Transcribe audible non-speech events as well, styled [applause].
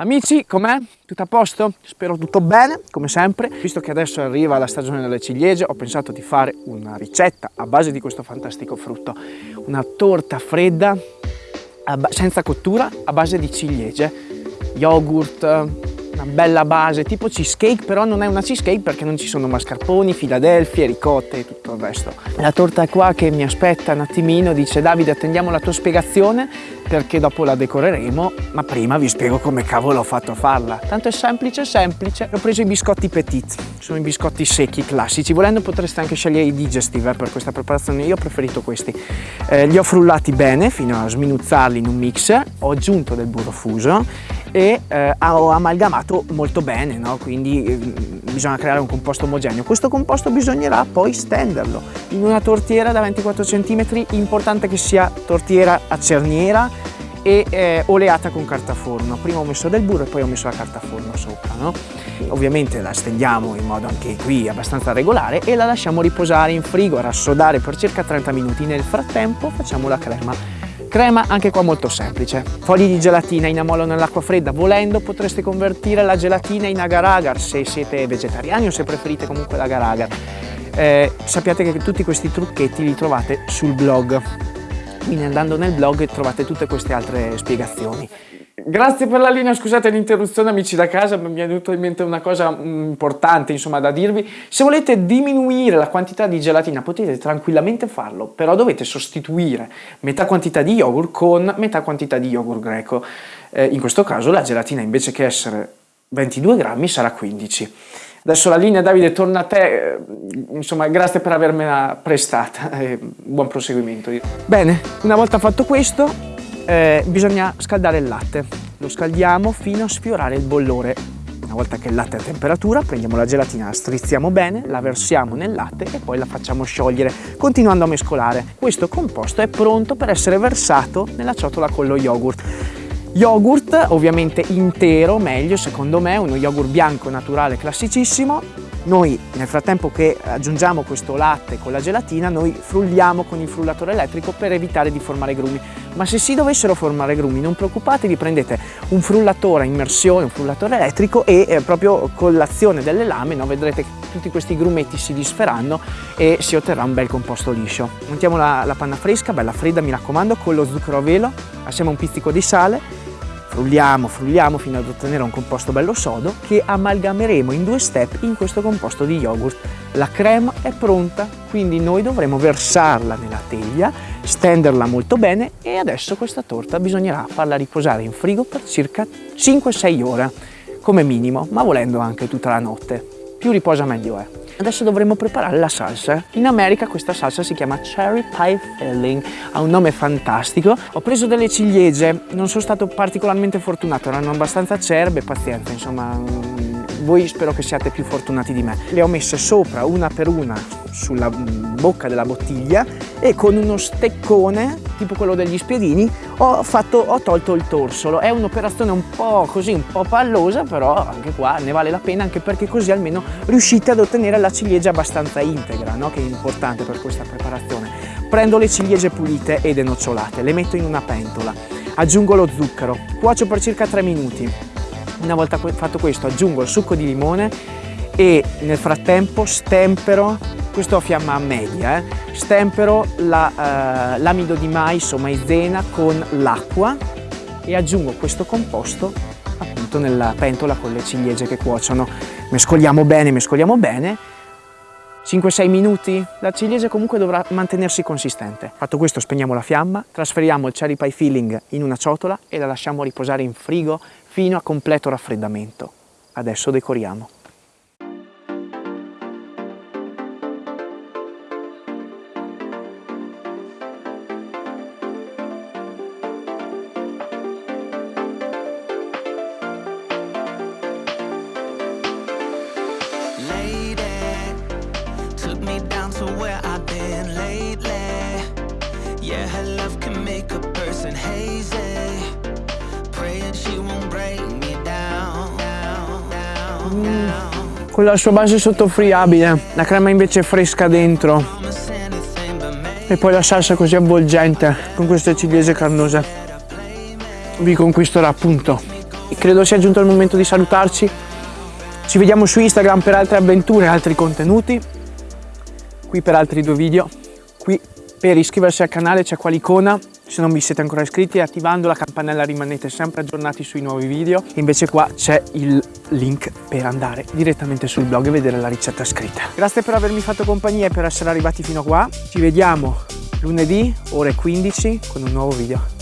Amici, com'è? Tutto a posto? Spero tutto bene, come sempre. Visto che adesso arriva la stagione delle ciliegie, ho pensato di fare una ricetta a base di questo fantastico frutto. Una torta fredda, senza cottura, a base di ciliegie, yogurt, una bella base tipo cheesecake però non è una cheesecake perché non ci sono mascarponi, filadelfie, ricotte e tutto il resto. La torta è qua che mi aspetta un attimino dice Davide attendiamo la tua spiegazione perché dopo la decoreremo ma prima vi spiego come cavolo ho fatto a farla. Tanto è semplice semplice. Ho preso i biscotti petit sono i biscotti secchi classici. Volendo potreste anche scegliere i digestive per questa preparazione. Io ho preferito questi. Eh, li ho frullati bene fino a sminuzzarli in un mix. Ho aggiunto del burro fuso e eh, amalgamato molto bene, no? quindi eh, bisogna creare un composto omogeneo. Questo composto bisognerà poi stenderlo in una tortiera da 24 cm, importante che sia tortiera a cerniera e eh, oleata con carta forno. Prima ho messo del burro e poi ho messo la carta forno sopra. No? Ovviamente la stendiamo in modo anche qui abbastanza regolare e la lasciamo riposare in frigo, rassodare per circa 30 minuti. Nel frattempo facciamo la crema Crema anche qua molto semplice. Fogli di gelatina in ammollo nell'acqua fredda. Volendo potreste convertire la gelatina in agar-agar se siete vegetariani o se preferite comunque l'agar-agar. Eh, sappiate che tutti questi trucchetti li trovate sul blog. Quindi andando nel blog trovate tutte queste altre spiegazioni. Grazie per la linea, scusate l'interruzione amici da casa, mi è venuta in mente una cosa mm, importante insomma da dirvi. Se volete diminuire la quantità di gelatina potete tranquillamente farlo, però dovete sostituire metà quantità di yogurt con metà quantità di yogurt greco. Eh, in questo caso la gelatina invece che essere 22 grammi sarà 15. Adesso la linea Davide torna a te, eh, insomma grazie per avermela prestata, [laughs] buon proseguimento. Bene, una volta fatto questo eh, bisogna scaldare il latte. Lo scaldiamo fino a sfiorare il bollore. Una volta che il latte è a temperatura, prendiamo la gelatina, la strizziamo bene, la versiamo nel latte e poi la facciamo sciogliere, continuando a mescolare. Questo composto è pronto per essere versato nella ciotola con lo yogurt. Yogurt ovviamente intero, meglio secondo me, uno yogurt bianco naturale classicissimo, noi nel frattempo che aggiungiamo questo latte con la gelatina, noi frulliamo con il frullatore elettrico per evitare di formare grumi. Ma se si dovessero formare grumi, non preoccupatevi, prendete un frullatore a immersione, un frullatore elettrico e eh, proprio con l'azione delle lame no, vedrete che tutti questi grumetti si disferanno e si otterrà un bel composto liscio. Montiamo la, la panna fresca, bella fredda mi raccomando, con lo zucchero a velo, assieme a un pizzico di sale frulliamo, frulliamo fino ad ottenere un composto bello sodo che amalgameremo in due step in questo composto di yogurt. La crema è pronta, quindi noi dovremo versarla nella teglia, stenderla molto bene e adesso questa torta bisognerà farla riposare in frigo per circa 5-6 ore come minimo, ma volendo anche tutta la notte. Più riposa meglio è. Adesso dovremo preparare la salsa. In America questa salsa si chiama Cherry Pie Filling, ha un nome fantastico. Ho preso delle ciliegie, non sono stato particolarmente fortunato, erano abbastanza acerbe, pazienza, insomma mm, voi spero che siate più fortunati di me. Le ho messe sopra una per una sulla bocca della bottiglia e con uno steccone, tipo quello degli spiedini, ho, fatto, ho tolto il torsolo. È un'operazione un po' così, un po' pallosa, però anche qua ne vale la pena, anche perché così almeno riuscite ad ottenere la ciliegia abbastanza integra, no? che è importante per questa preparazione. Prendo le ciliegie pulite e denocciolate, le metto in una pentola, aggiungo lo zucchero, cuocio per circa 3 minuti. Una volta fatto questo aggiungo il succo di limone e nel frattempo stempero questo a fiamma media, eh. stempero l'amido la, eh, di mais o maizena con l'acqua e aggiungo questo composto appunto nella pentola con le ciliegie che cuociono. Mescoliamo bene, mescoliamo bene 5-6 minuti, la ciliegia comunque dovrà mantenersi consistente. Fatto questo spegniamo la fiamma, trasferiamo il cherry pie filling in una ciotola e la lasciamo riposare in frigo fino a completo raffreddamento. Adesso decoriamo. Con la sua base sottofriabile, la crema invece fresca dentro e poi la salsa così avvolgente con queste ciliegie carnose vi conquisterà appunto credo sia giunto il momento di salutarci. Ci vediamo su Instagram per altre avventure altri contenuti. Qui per altri due video. Qui per iscriversi al canale c'è qua l'icona se non vi siete ancora iscritti attivando la campanella rimanete sempre aggiornati sui nuovi video. Invece qua c'è il link per andare direttamente sul blog e vedere la ricetta scritta. Grazie per avermi fatto compagnia e per essere arrivati fino a qua. Ci vediamo lunedì ore 15 con un nuovo video